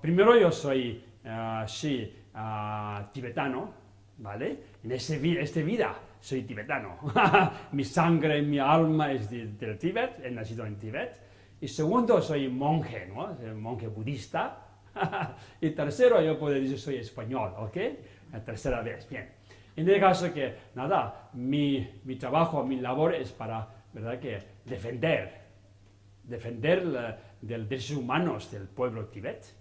Primero yo soy, ah, sí, ah, tibetano, ¿vale? En este, este vida soy tibetano. mi sangre, mi alma es del Tíbet, he nacido en Tíbet. Y segundo, soy monje, ¿no? monje budista. y tercero, yo puedo decir soy español, ¿ok? La tercera vez, bien. En el caso que, nada, mi, mi trabajo, mi labor es para, ¿verdad? Que defender, defender los derechos humanos del pueblo Tíbet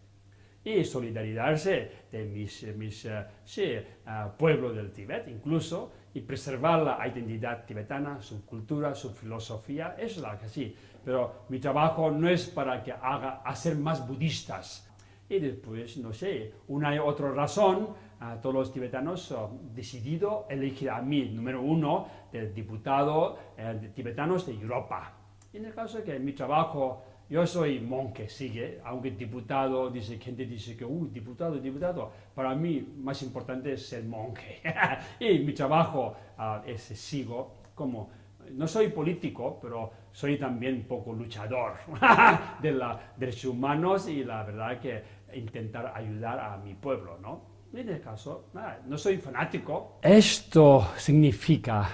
y solidarizarse de mis, mis uh, sí, uh, pueblo del Tíbet, incluso, y preservar la identidad tibetana, su cultura, su filosofía, es la que sí. Pero mi trabajo no es para que haga hacer más budistas. Y después, no sé, una y otra razón, uh, todos los tibetanos han decidido elegir a mí, número uno, del diputado eh, de tibetanos de Europa. En el caso que mi trabajo yo soy monje, sigue, aunque diputado, dice, gente dice que, uy, diputado, diputado, para mí más importante es ser monje. y mi trabajo uh, es, sigo como, no soy político, pero soy también un poco luchador de los derechos humanos y la verdad que intentar ayudar a mi pueblo, ¿no? En este caso, nada, no soy fanático. Esto significa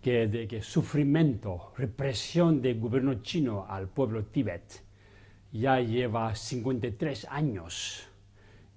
que, de que sufrimiento, represión del gobierno chino al pueblo Tíbet. Ya lleva 53 años.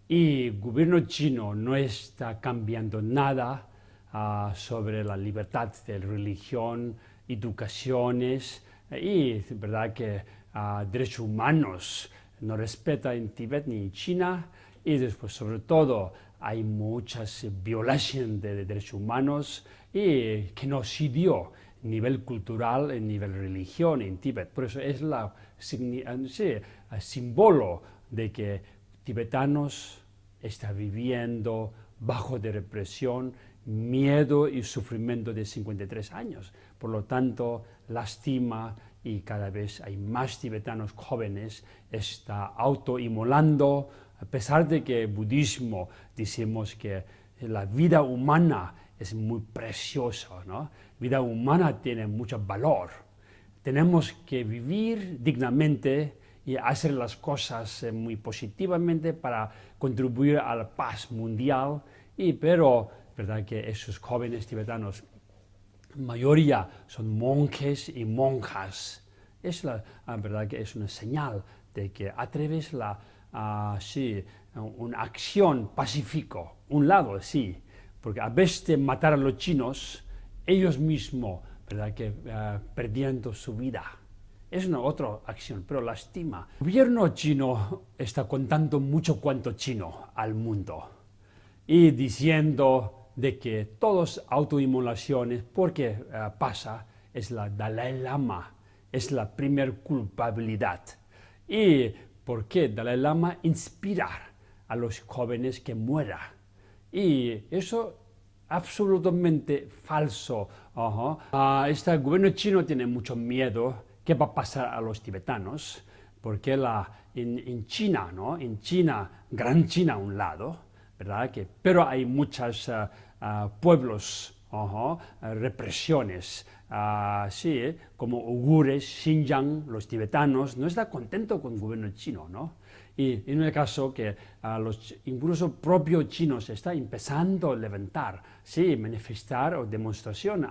Y el gobierno chino no está cambiando nada uh, sobre la libertad de religión, educaciones y verdad que uh, derechos humanos no respeta en Tíbet ni en China y después sobre todo hay muchas violaciones de derechos humanos y genocidio a nivel cultural, a nivel religión en Tíbet. Por eso es la sí, símbolo de que tibetanos están viviendo bajo de represión, miedo y sufrimiento de 53 años. Por lo tanto, lastima y cada vez hay más tibetanos jóvenes, está autoinmolando, a pesar de que el budismo decimos que la vida humana es muy preciosa, ¿no? vida humana tiene mucho valor. Tenemos que vivir dignamente y hacer las cosas eh, muy positivamente para contribuir a la paz mundial, y, pero verdad que esos jóvenes tibetanos, mayoría son monjes y monjas. Es la ah, verdad que es una señal de que a través la uh, sí, una acción pacífico, un lado sí, porque a vez de matar a los chinos, ellos mismos, ¿verdad?, que uh, perdiendo su vida. Es una otra acción, pero lastima. El gobierno chino está contando mucho cuanto chino al mundo y diciendo de que todas autoinmolaciones, porque uh, pasa, es la Dalai Lama, es la primer culpabilidad. Y ¿Por qué Dalai Lama inspirar a los jóvenes que mueran. Y eso absolutamente falso. Uh este gobierno chino tiene mucho miedo qué va a pasar a los tibetanos, porque la, en, China, ¿no? en China, Gran China a un lado, ¿verdad? Que, pero hay muchos uh, uh, pueblos, uh represiones, así, ¿eh? como Ugures, Xinjiang, los tibetanos, no está contento con el gobierno chino, ¿no? Y en el caso que los, incluso propios chinos está empezando a levantar, sí, manifestar o demostración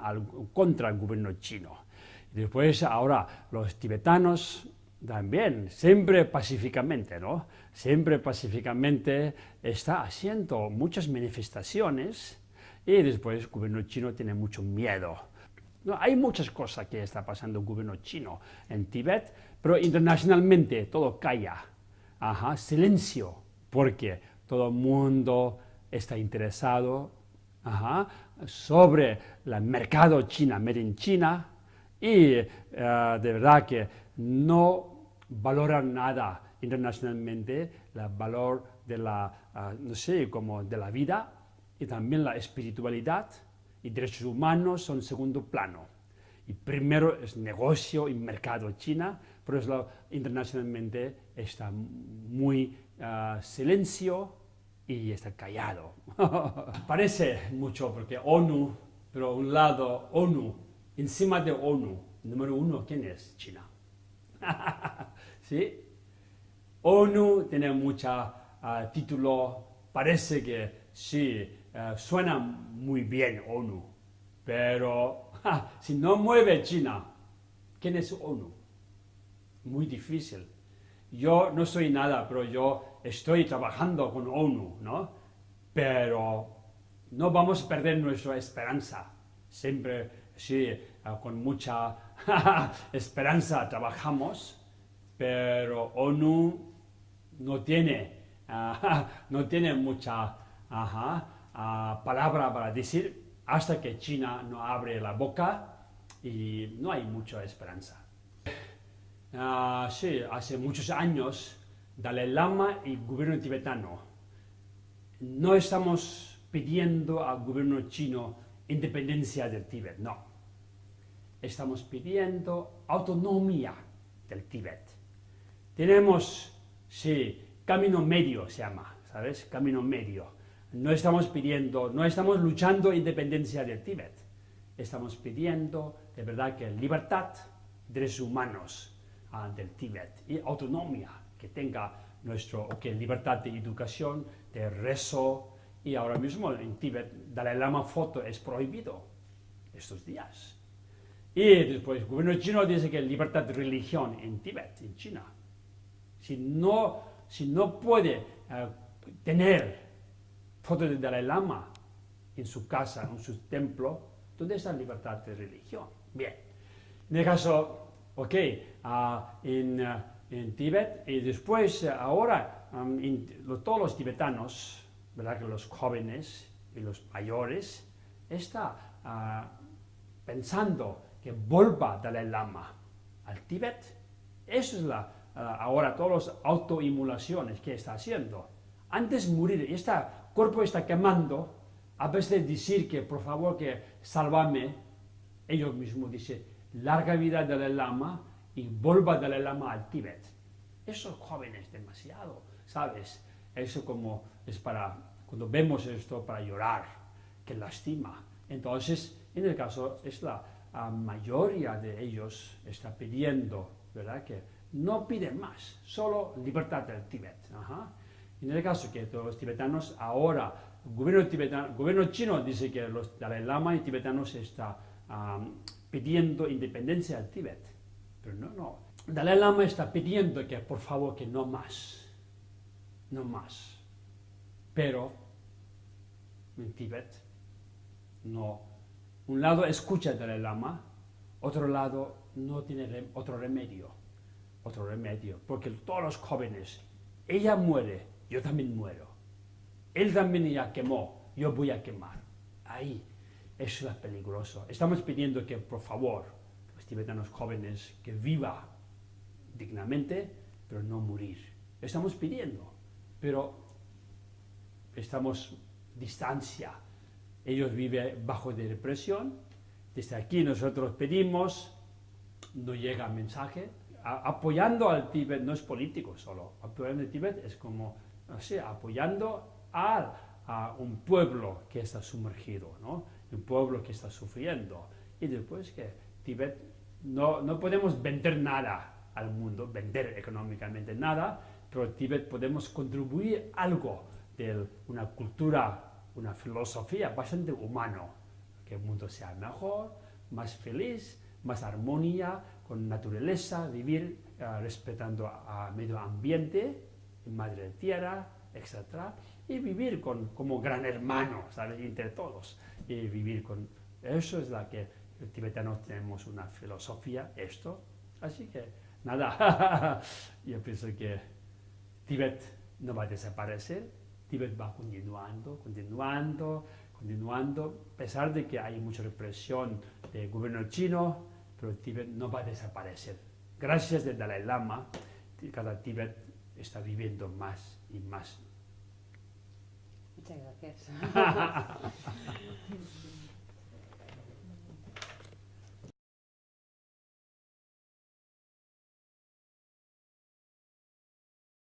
contra el gobierno chino. Después ahora los tibetanos también, siempre pacíficamente, ¿no? Siempre pacíficamente está haciendo muchas manifestaciones y después el gobierno chino tiene mucho miedo no, hay muchas cosas que está pasando el gobierno chino en Tíbet, pero internacionalmente todo calla. Ajá, silencio, porque todo el mundo está interesado ajá, sobre el mercado china, made in China, y uh, de verdad que no valoran nada internacionalmente el valor de la, uh, no sé, como de la vida y también la espiritualidad, y derechos humanos son segundo plano. Y primero es negocio y mercado China, pero eso internacionalmente está muy uh, silencio y está callado. Parece mucho porque ONU, pero un lado ONU, encima de ONU, número uno, ¿quién es? China. ¿Sí? ONU tiene mucho título, parece que sí, suena muy bien ONU, pero si no mueve China, ¿quién es ONU? Muy difícil. Yo no soy nada, pero yo estoy trabajando con ONU, ¿no? Pero no vamos a perder nuestra esperanza. Siempre, sí, con mucha esperanza trabajamos, pero ONU no tiene, no tiene mucha ah, palabra para decir hasta que China no abre la boca y no hay mucha esperanza. Ah, sí, hace muchos años, Dalai Lama y gobierno tibetano no estamos pidiendo al gobierno chino independencia del Tíbet, no. Estamos pidiendo autonomía del Tíbet. Tenemos, sí, camino medio se llama, ¿sabes? Camino medio. No estamos pidiendo, no estamos luchando independencia del Tíbet. Estamos pidiendo, de verdad, que libertad, derechos humanos ah, del Tíbet y autonomía, que tenga nuestro, que libertad de educación, de rezo, y ahora mismo en Tíbet, Dalai Lama foto es prohibido estos días. Y después el gobierno chino dice que libertad de religión en Tíbet, en China. Si no, si no puede eh, tener fotos de Dalai Lama en su casa, en su templo, ¿dónde está la libertad de religión? Bien, en el caso, ok, ah, en, uh, en, Tíbet, y después, ahora, um, todos los tibetanos, ¿verdad? que los jóvenes y los mayores están ah, pensando que vuelva Dalai Lama al Tíbet. Eso es la, ah, ahora todas las autoimulaciones que está haciendo. Antes de morir, este cuerpo está quemando, a veces de decir que por favor que salvame, ellos mismos dicen, larga vida Dalai Lama y vuelva Dalai Lama al Tíbet. Esos jóvenes demasiado, ¿sabes? Eso como es para, cuando vemos esto, para llorar, que lastima. Entonces, en el caso, es la, mayoría de ellos está pidiendo, ¿verdad? Que no piden más, solo libertad del Tíbet. En el caso que los tibetanos ahora, el gobierno, tibetano, gobierno chino dice que los Dalai Lama y tibetanos están pidiendo independencia del Tíbet. Pero no, no. Dalai Lama está pidiendo que por favor que no más no más. Pero en Tíbet, no. Un lado escucha del lama, otro lado no tiene otro remedio. Otro remedio, porque todos los jóvenes, ella muere, yo también muero. Él también ya quemó, yo voy a quemar. Ahí, eso es peligroso. Estamos pidiendo que, por favor, los tibetanos jóvenes, que viva dignamente, pero no morir. Estamos pidiendo pero estamos distancia. Ellos viven bajo de represión. Desde aquí nosotros pedimos, no llega mensaje. apoyando al Tíbet no es político solo. Apoyando al Tíbet es como, no sé, apoyando a, un pueblo que está sumergido, ¿no? un pueblo que está sufriendo. Y después que Tíbet, no, no podemos vender nada al mundo, vender económicamente nada, pero Tíbet podemos contribuir algo de una cultura, una filosofía bastante humano, que el mundo sea mejor, más feliz, más armonía, con naturaleza, vivir eh, respetando a, medio ambiente, madre tierra, etc. Y vivir con, como gran hermano, ¿sabes? Entre todos. Y vivir con... Eso es la que los tibetanos tenemos una filosofía, esto. Así que, nada, yo pienso que Tíbet no va a desaparecer, Tíbet va continuando, continuando, continuando, a pesar de que hay mucha represión del gobierno chino, pero Tíbet no va a desaparecer. Gracias al Dalai Lama, cada Tíbet está viviendo más y más. Muchas gracias.